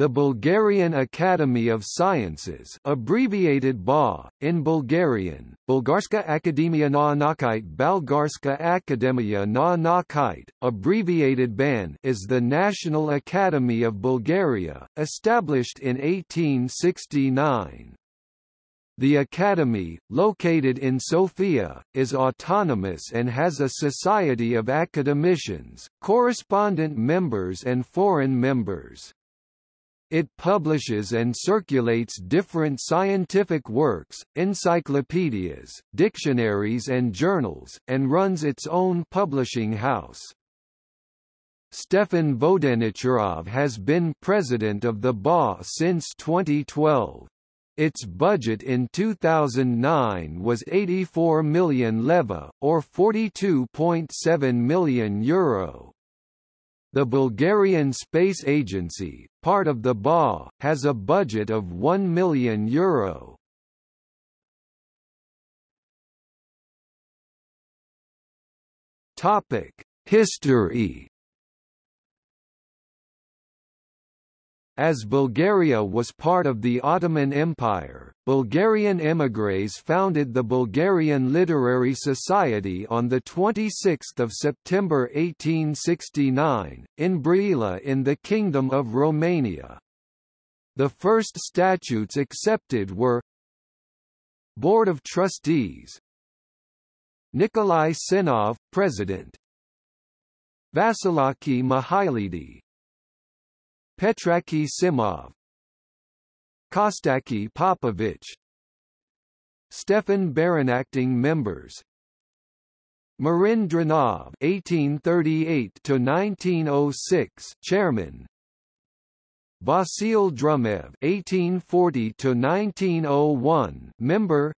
The Bulgarian Academy of Sciences abbreviated BA, in Bulgarian, Bulgarska Akademia na Naukite Bulgarska Akademia na Naukite, abbreviated BAN is the National Academy of Bulgaria, established in 1869. The Academy, located in Sofia, is autonomous and has a society of academicians, correspondent members and foreign members. It publishes and circulates different scientific works, encyclopedias, dictionaries and journals, and runs its own publishing house. Stefan Vodenicharov has been president of the BA since 2012. Its budget in 2009 was 84 million leva, or 42.7 million euro. The Bulgarian Space Agency, part of the BA, has a budget of 1 million euro. Topic: History As Bulgaria was part of the Ottoman Empire, Bulgarian émigrés founded the Bulgarian Literary Society on 26 September 1869, in Brăila in the Kingdom of Romania. The first statutes accepted were Board of Trustees Nikolai Tsenov, President Vasilaki Mihailidi, Petraki Simov Kostaki Popovich Stefan Beron Acting members Marin Drinov (1838–1906), Chairman. Vasil Drumev 1840 to 1901 Member.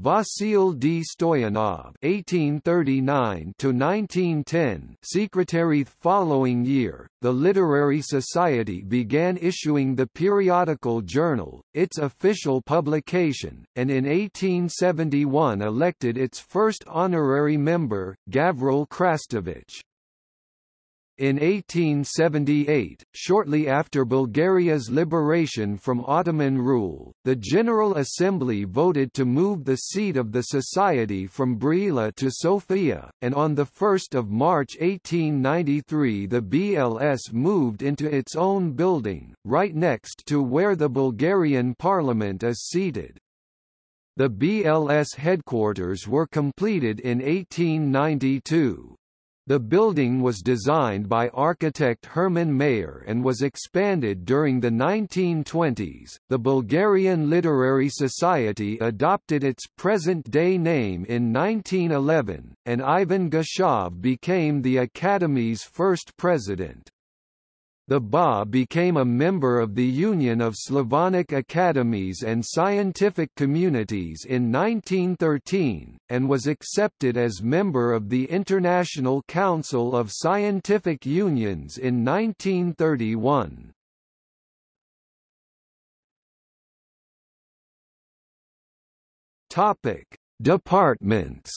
Vasil D. Stoyanov (1839–1910), secretary. Following year, the Literary Society began issuing the periodical journal, its official publication, and in 1871 elected its first honorary member, Gavril Krastevich. In 1878, shortly after Bulgaria's liberation from Ottoman rule, the General Assembly voted to move the seat of the Society from Brăila to Sofia, and on 1 March 1893 the BLS moved into its own building, right next to where the Bulgarian parliament is seated. The BLS headquarters were completed in 1892. The building was designed by architect Herman Mayer and was expanded during the 1920s. The Bulgarian Literary Society adopted its present-day name in 1911, and Ivan Geshov became the Academy's first president. The BA became a member of the Union of Slavonic Academies and Scientific Communities in 1913, and was accepted as member of the International Council of Scientific Unions in 1931. Topic: Departments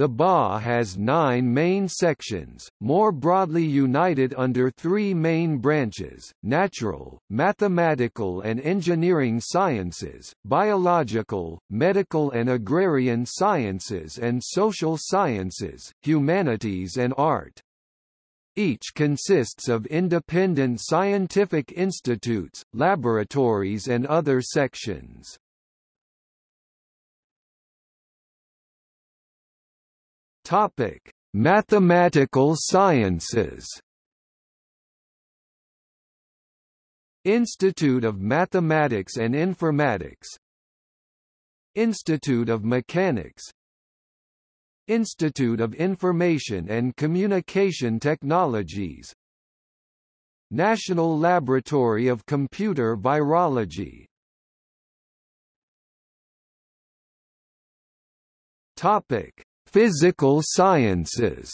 The BA has nine main sections, more broadly united under three main branches, natural, mathematical and engineering sciences, biological, medical and agrarian sciences and social sciences, humanities and art. Each consists of independent scientific institutes, laboratories and other sections. Topic: Mathematical sciences. Institute of Mathematics and Informatics. Institute of Mechanics. Institute of Information and Communication Technologies. National Laboratory of Computer Virology. Topic Physical sciences.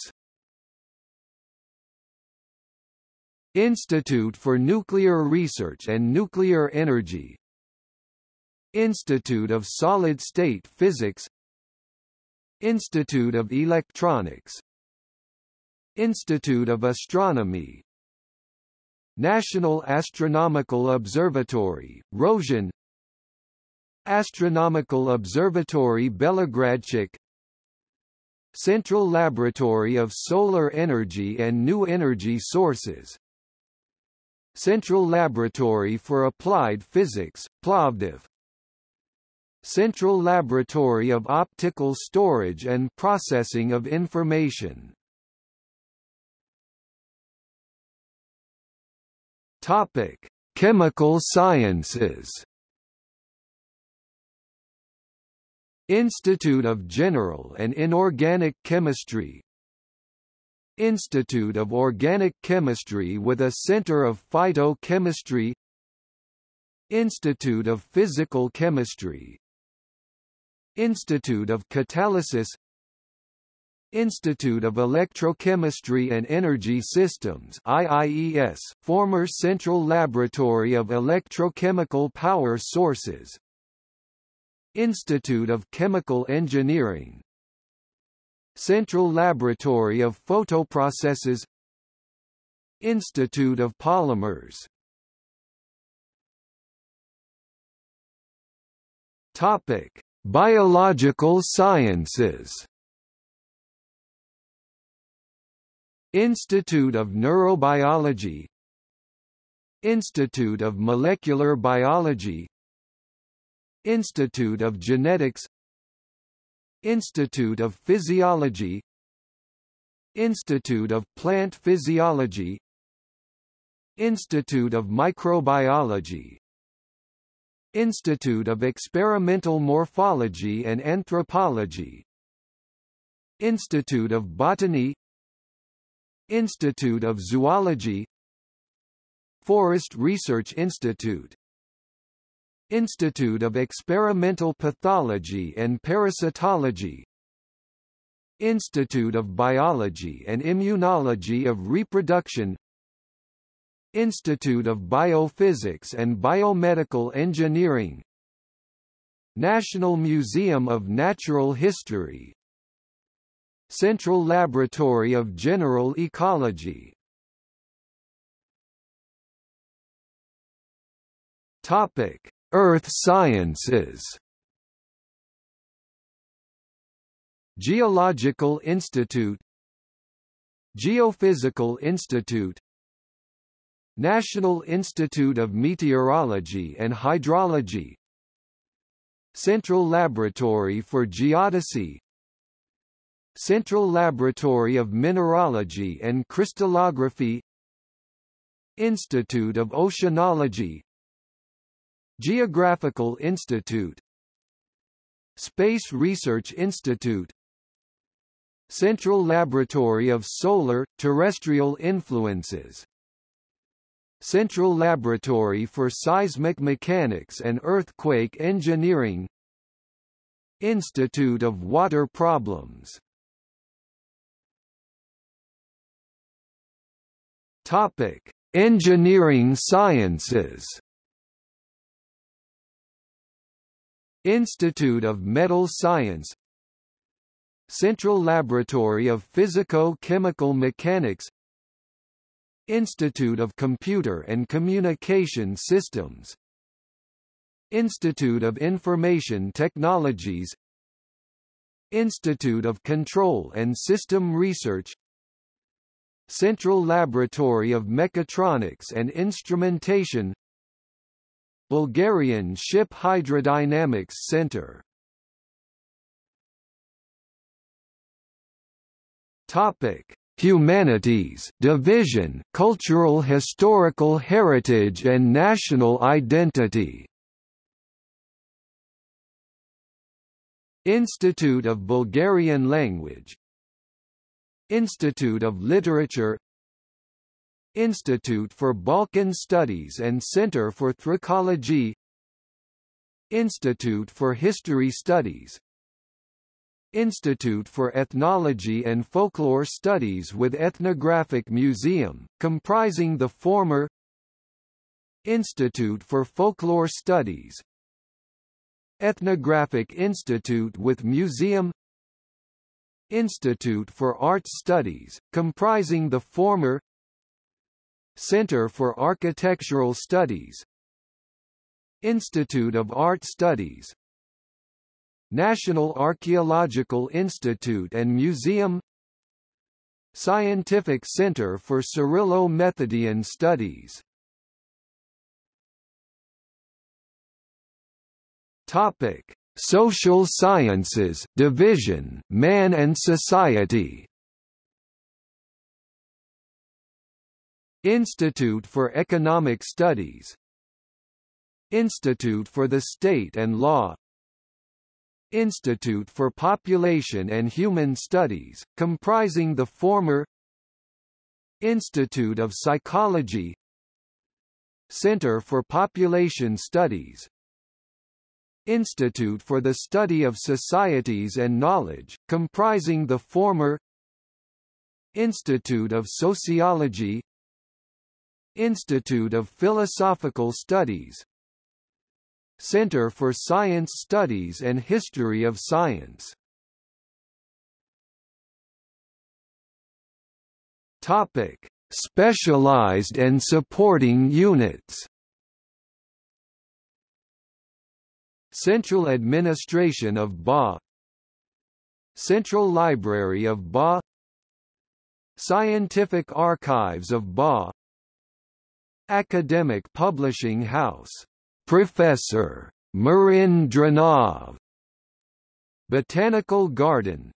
Institute for Nuclear Research and Nuclear Energy. Institute of Solid-State Physics. Institute of Electronics. Institute of Astronomy. National Astronomical Observatory, Rozhen Astronomical Observatory Belogradchik Central Laboratory of Solar Energy and New Energy Sources. Central Laboratory for Applied Physics, Plovdiv. Central Laboratory of Optical Storage and Processing of Information. Topic: Chemical Sciences. Institute of General and Inorganic Chemistry. Institute of Organic Chemistry with a Center of Phytochemistry. Institute of Physical Chemistry. Institute of Catalysis. Institute of Electrochemistry and Energy Systems IIES, former Central Laboratory of Electrochemical Power Sources Institute of Chemical Engineering. Central Laboratory of Photoprocesses. Institute of Polymers. Topic: Biological Sciences. Institute of Neurobiology. Institute of Molecular Biology Institute of Genetics Institute of Physiology Institute of Plant Physiology Institute of Microbiology Institute of Experimental Morphology and Anthropology Institute of Botany Institute of Zoology Forest Research Institute Institute of Experimental Pathology and Parasitology Institute of Biology and Immunology of Reproduction Institute of Biophysics and Biomedical Engineering National Museum of Natural History Central Laboratory of General Ecology. Topic: Earth Sciences. Geological Institute Geophysical Institute National Institute of Meteorology and Hydrology Central Laboratory for Geodesy Central Laboratory of Mineralogy and Crystallography Institute of Oceanology Geographical Institute Space Research Institute Central Laboratory of Solar, Terrestrial Influences Central Laboratory for Seismic Mechanics and Earthquake Engineering Institute of Water Problems Topic: Engineering Sciences. Institute of Metal Science Central Laboratory of Physico-Chemical Mechanics Institute of Computer and Communication Systems Institute of Information Technologies Institute of Control and System Research Central Laboratory of Mechatronics and Instrumentation Bulgarian Ship Hydrodynamics Center Topic: Humanities Division, Cultural Historical Heritage and National Identity. Institute of Bulgarian Language Institute of Literature Institute for Balkan Studies and Center for Thracology Institute for History Studies Institute for Ethnology and Folklore Studies with Ethnographic Museum, comprising the former Institute for Folklore Studies Ethnographic Institute with Museum Institute for Arts Studies, comprising the former Center for Architectural Studies Institute of Art Studies National Archaeological Institute and Museum Scientific Center for Cyrillo-Methodian Studies Topic: Social Sciences Division, Man and Society. Institute for Economic Studies. Institute for the State and Law. Institute for Population and Human Studies, comprising the former Institute of Psychology. Center for Population Studies. Institute for the Study of Societies and Knowledge, comprising the former Institute of Sociology Institute of Philosophical Studies. Center for Science Studies and History of Science. Topic: Specialized and supporting units. Central Administration of BA. Central Library of BA. Scientific Archives of BA Academic Publishing House. Professor. Marin Drinov Botanical Garden.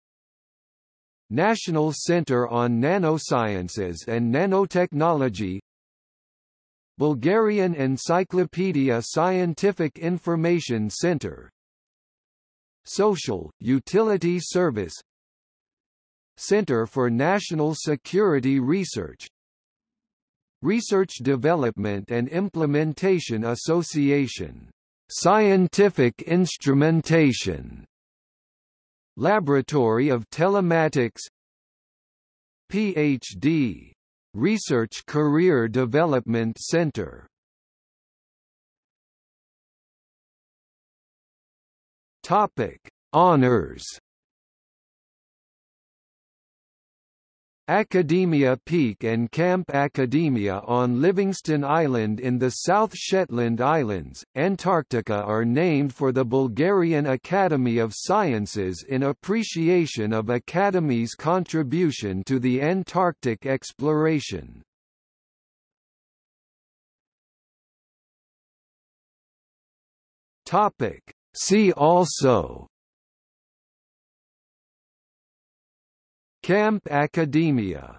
National Center on Nanosciences and Nanotechnology. Bulgarian Encyclopedia Scientific Information Center. Social, Utility Service. Center for National Security Research Research Development and Implementation Association. Scientific Instrumentation. Laboratory of Telematics Ph.D. Research Career Development Center. Topic: Honors Academia Peak and Camp Academia on Livingston Island in the South Shetland Islands, Antarctica are named for the Bulgarian Academy of Sciences in appreciation of Academy's contribution to the Antarctic exploration. See also Camp Academia